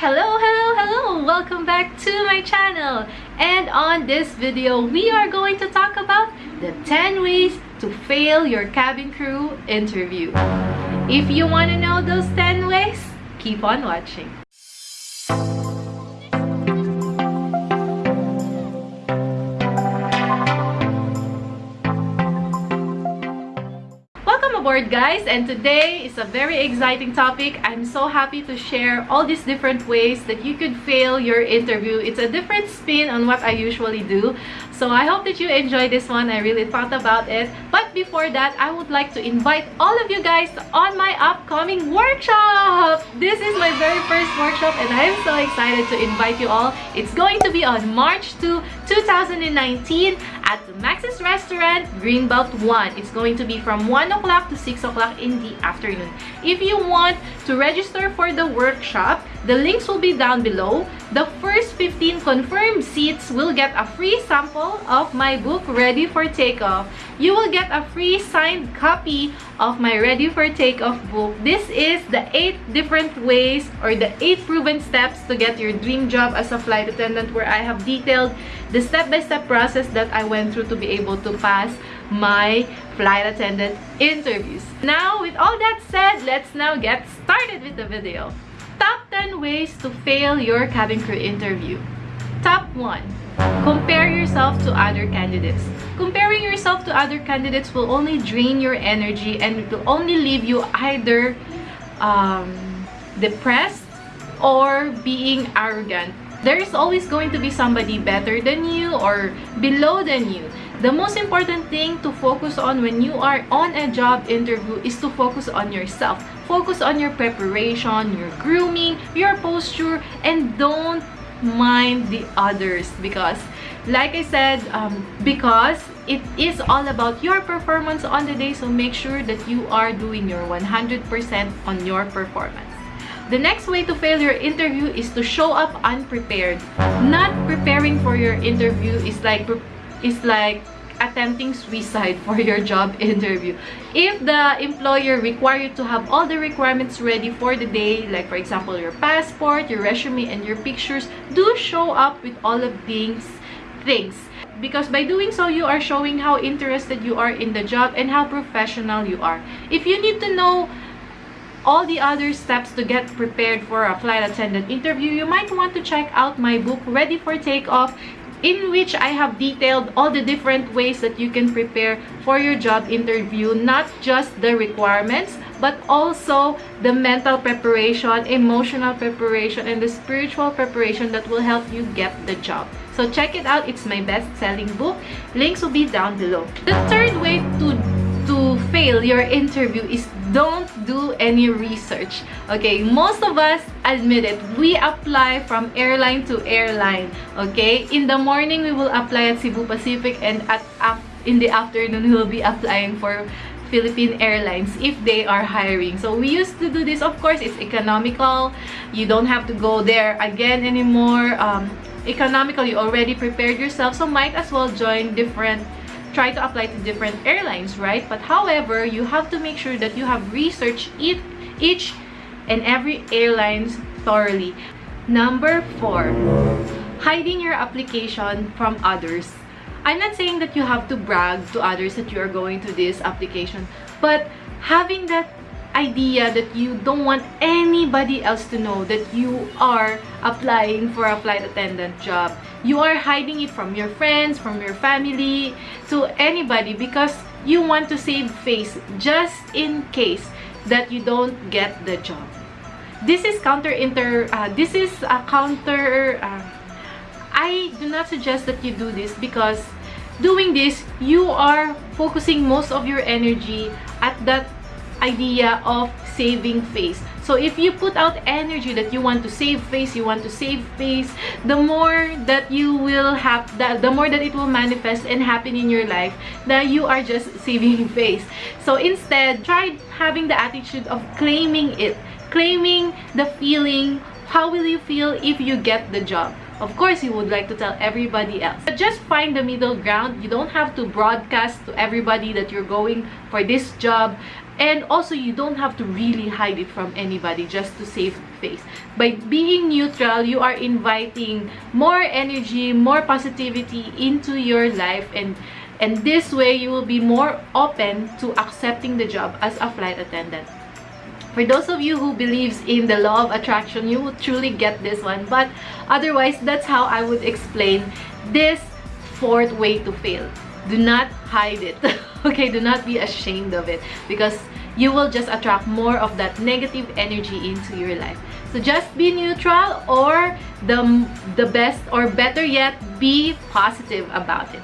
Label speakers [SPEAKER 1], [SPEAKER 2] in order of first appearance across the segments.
[SPEAKER 1] Hello, hello, hello! Welcome back to my channel. And on this video, we are going to talk about the 10 ways to fail your cabin crew interview. If you want to know those 10 ways, keep on watching. Aboard guys and today is a very exciting topic. I'm so happy to share all these different ways that you could fail your interview. It's a different spin on what I usually do. So I hope that you enjoy this one. I really thought about it. But before that, I would like to invite all of you guys on my upcoming workshop. This is my very first workshop and I'm so excited to invite you all. It's going to be on March 2, 2019 at the Max's Restaurant, Greenbelt 1. It's going to be from 1 o'clock to 6 o'clock in the afternoon. If you want to register for the workshop, the links will be down below. The first 15 confirmed seats will get a free sample of my book, Ready for Takeoff. You will get a free signed copy of my Ready for Takeoff book. This is the 8 different ways or the 8 proven steps to get your dream job as a flight attendant where I have detailed the step-by-step -step process that I went through to be able to pass my flight attendant interviews. Now, with all that said, let's now get started with the video. Top 10 ways to fail your cabin crew interview. Top 1. Compare yourself to other candidates. Comparing yourself to other candidates will only drain your energy and it will only leave you either um, depressed or being arrogant. There is always going to be somebody better than you or below than you. The most important thing to focus on when you are on a job interview is to focus on yourself. Focus on your preparation, your grooming, your posture, and don't mind the others because like I said, um, because it is all about your performance on the day so make sure that you are doing your 100% on your performance. The next way to fail your interview is to show up unprepared. Not preparing for your interview is like is like attempting suicide for your job interview. If the employer require you to have all the requirements ready for the day, like for example, your passport, your resume, and your pictures, do show up with all of these things. Because by doing so, you are showing how interested you are in the job and how professional you are. If you need to know all the other steps to get prepared for a flight attendant interview, you might want to check out my book, Ready for Takeoff in which I have detailed all the different ways that you can prepare for your job interview, not just the requirements, but also the mental preparation, emotional preparation, and the spiritual preparation that will help you get the job. So check it out. It's my best-selling book. Links will be down below. The third way to, fail your interview is don't do any research okay most of us admit it we apply from airline to airline okay in the morning we will apply at Cebu Pacific and at in the afternoon we will be applying for Philippine Airlines if they are hiring. So we used to do this. Of course, it's economical. You don't have to go there again anymore. Um, economical, you already prepared yourself. So might as well join different try to apply to different airlines, right? But however, you have to make sure that you have researched each, and every airlines thoroughly. Number four, hiding your application from others. I'm not saying that you have to brag to others that you are going to this application, but having that idea that you don't want anybody else to know that you are applying for a flight attendant job. You are hiding it from your friends, from your family, to anybody because you want to save face just in case that you don't get the job. This is counter inter uh, this is a counter uh, I do not suggest that you do this because doing this you are focusing most of your energy at that idea of saving face. So if you put out energy that you want to save face, you want to save face, the more that you will have, that the more that it will manifest and happen in your life, that you are just saving face. So instead, try having the attitude of claiming it, claiming the feeling, how will you feel if you get the job? Of course, you would like to tell everybody else. But just find the middle ground. You don't have to broadcast to everybody that you're going for this job and also you don't have to really hide it from anybody just to save face. By being neutral you are inviting more energy more positivity into your life. And and this way you will be more open to accepting the job as a flight attendant. For those of you who believes in the law of attraction you will truly get this one. But otherwise that's how i would explain this fourth way to fail do not hide it. Okay do not be ashamed of it because you will just attract more of that negative energy into your life. So just be neutral or the the best or better yet be positive about it.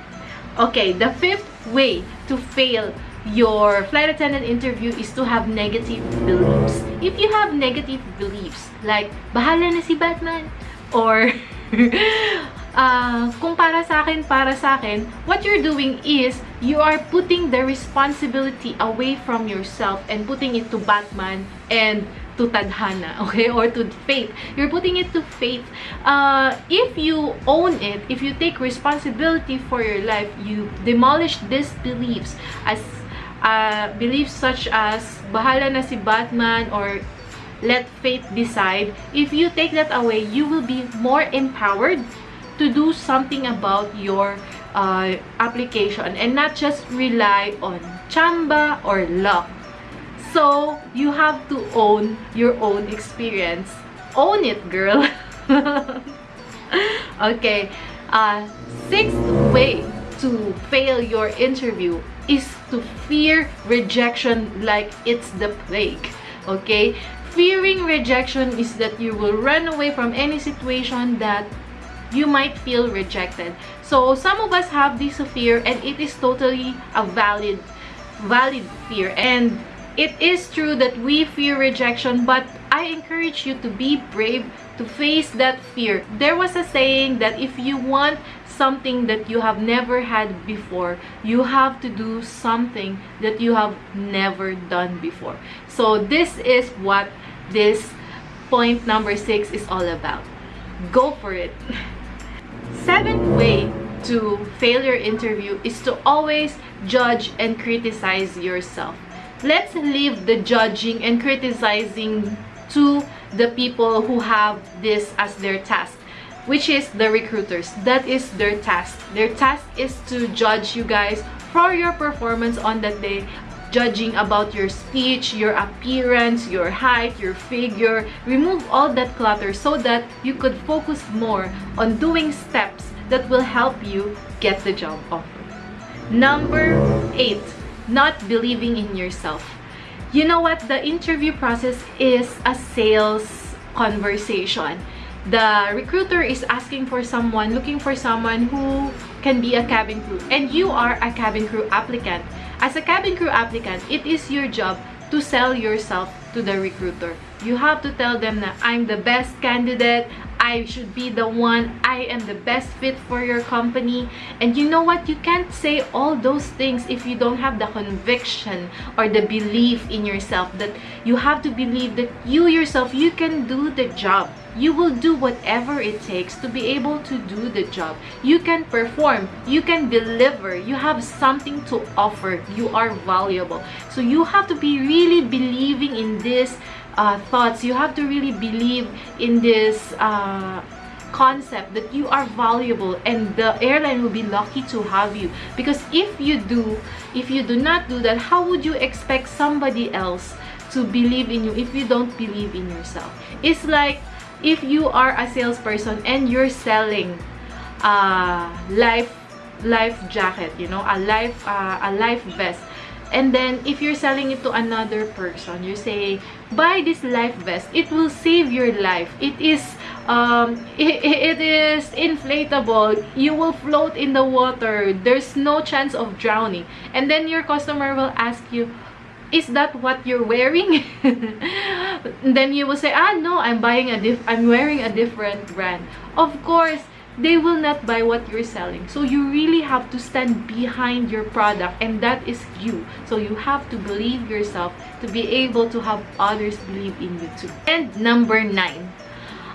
[SPEAKER 1] Okay the fifth way to fail your flight attendant interview is to have negative beliefs. If you have negative beliefs like bahala na si batman or uh, kung para sa akin, para sa akin, what you're doing is, you are putting the responsibility away from yourself and putting it to Batman and to Tadhana, okay? Or to faith. You're putting it to faith. Uh, if you own it, if you take responsibility for your life, you demolish these beliefs as uh, beliefs such as bahala na si Batman or let fate decide. If you take that away, you will be more empowered to do something about your uh, application and not just rely on chamba or luck. So, you have to own your own experience. Own it, girl! okay, uh, sixth way to fail your interview is to fear rejection like it's the plague. Okay? Fearing rejection is that you will run away from any situation that you might feel rejected. So some of us have this fear and it is totally a valid valid fear and it is true that we fear rejection but I encourage you to be brave to face that fear. There was a saying that if you want something that you have never had before, you have to do something that you have never done before. So this is what this point number six is all about. Go for it. Seventh way to fail your interview is to always judge and criticize yourself. Let's leave the judging and criticizing to the people who have this as their task which is the recruiters that is their task their task is to judge you guys for your performance on that day judging about your speech, your appearance, your height, your figure. Remove all that clutter so that you could focus more on doing steps that will help you get the job offer. Number eight, not believing in yourself. You know what? The interview process is a sales conversation. The recruiter is asking for someone, looking for someone who can be a cabin crew. And you are a cabin crew applicant. As a cabin crew applicant, it is your job to sell yourself to the recruiter. You have to tell them that I'm the best candidate, I should be the one, I am the best fit for your company. And you know what? You can't say all those things if you don't have the conviction or the belief in yourself that you have to believe that you yourself, you can do the job you will do whatever it takes to be able to do the job. You can perform, you can deliver, you have something to offer, you are valuable. So you have to be really believing in this uh, thoughts, you have to really believe in this uh, concept that you are valuable and the airline will be lucky to have you. Because if you do if you do not do that how would you expect somebody else to believe in you if you don't believe in yourself? It's like if you are a salesperson and you're selling a life life jacket you know a life uh, a life vest and then if you're selling it to another person you say buy this life vest. It will save your life. It is um it, it is inflatable. You will float in the water. There's no chance of drowning. And then your customer will ask you is that what you're wearing? Then you will say ah no i'm buying a diff i'm wearing a different brand. Of course they will not buy what you're selling. So you really have to stand behind your product and that is you. So you have to believe yourself to be able to have others believe in you too. And number nine.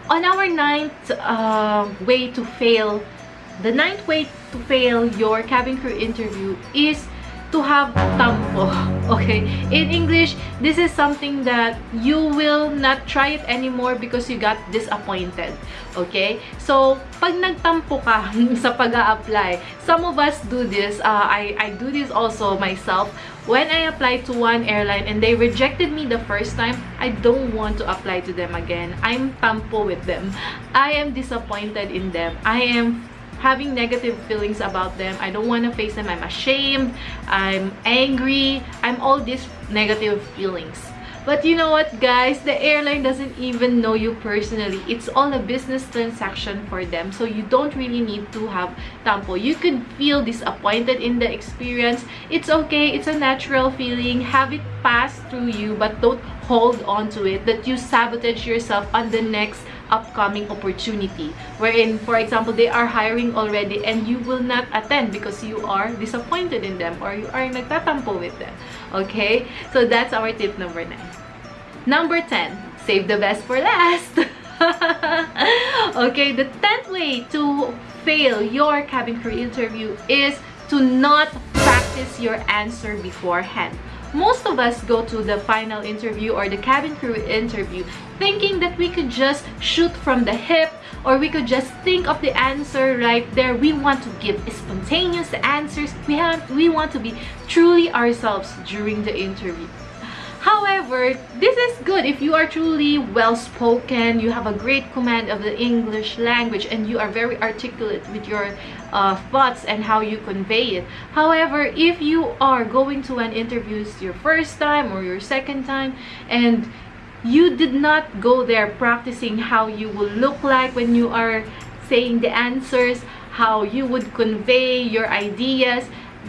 [SPEAKER 1] On our ninth uh, way to fail the ninth way to fail your cabin crew interview is to have tampo. Okay? In English, this is something that you will not try it anymore because you got disappointed. Okay? So, pag nagtampo ka sa pag apply some of us do this. Uh, I, I do this also myself. When I applied to one airline and they rejected me the first time, I don't want to apply to them again. I'm tampo with them. I am disappointed in them. I am having negative feelings about them. I don't want to face them. I'm ashamed. I'm angry. I'm all these negative feelings. But you know what, guys? The airline doesn't even know you personally. It's all a business transaction for them. So you don't really need to have tampo. You could feel disappointed in the experience. It's okay. It's a natural feeling. Have it pass through you, but don't hold on to it that you sabotage yourself on the next upcoming opportunity wherein for example they are hiring already and you will not attend because you are disappointed in them or you are nagtatampo with them. Okay? So that's our tip number nine. Number 10 save the best for last. Okay the 10th way to fail your cabin crew interview is to not practice your answer beforehand most of us go to the final interview or the cabin crew interview thinking that we could just shoot from the hip or we could just think of the answer right there. We want to give spontaneous answers. We have we want to be truly ourselves during the interview However, this is good if you are truly well-spoken, you have a great command of the English language, and you are very articulate with your uh, thoughts and how you convey it. However, if you are going to an interview your first time or your second time, and you did not go there practicing how you will look like when you are saying the answers, how you would convey your ideas,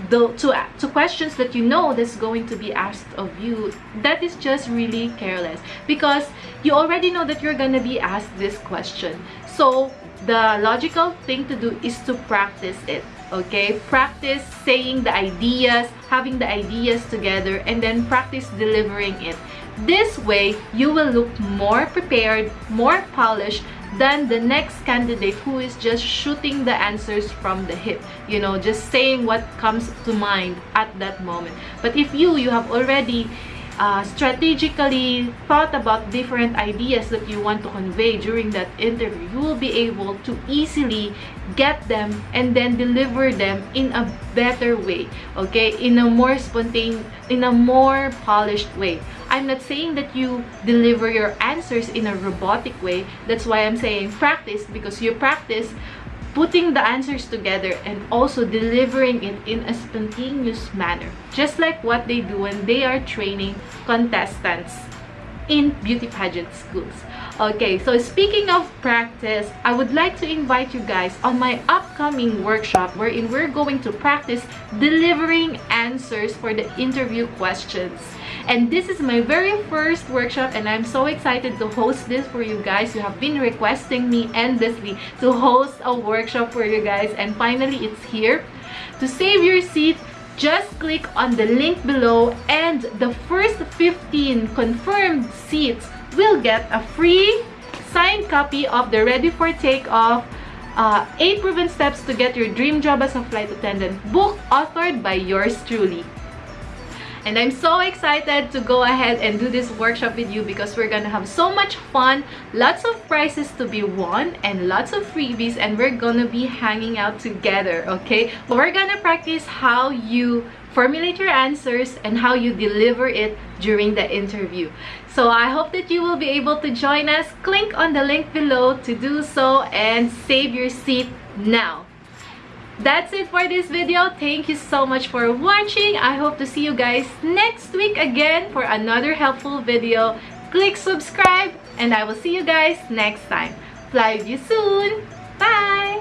[SPEAKER 1] the to to questions that you know that's going to be asked of you that is just really careless. Because you already know that you're gonna be asked this question. So the logical thing to do is to practice it okay? Practice saying the ideas having the ideas together and then practice delivering it. This way you will look more prepared more polished than the next candidate who is just shooting the answers from the hip you know just saying what comes to mind at that moment but if you you have already uh, strategically thought about different ideas that you want to convey during that interview, you will be able to easily get them and then deliver them in a better way, okay? In a more spontaneous, in a more polished way. I'm not saying that you deliver your answers in a robotic way. That's why I'm saying practice because you practice putting the answers together and also delivering it in a spontaneous manner just like what they do when they are training contestants in beauty pageant schools okay so speaking of practice i would like to invite you guys on my upcoming workshop wherein we're going to practice delivering answers for the interview questions. And this is my very first workshop and i'm so excited to host this for you guys. You have been requesting me endlessly to host a workshop for you guys and finally it's here. To save your seat just click on the link below and the first 15 confirmed seats will get a free signed copy of the ready for takeoff uh, 8 proven steps to get your dream job as a flight attendant book authored by yours truly. And I'm so excited to go ahead and do this workshop with you because we're gonna have so much fun lots of prizes to be won and lots of freebies and we're gonna be hanging out together okay? We're gonna practice how you formulate your answers and how you deliver it during the interview. So i hope that you will be able to join us. Click on the link below to do so and save your seat now. That's it for this video. Thank you so much for watching. I hope to see you guys next week again for another helpful video. Click subscribe and i will see you guys next time. Fly with you soon. Bye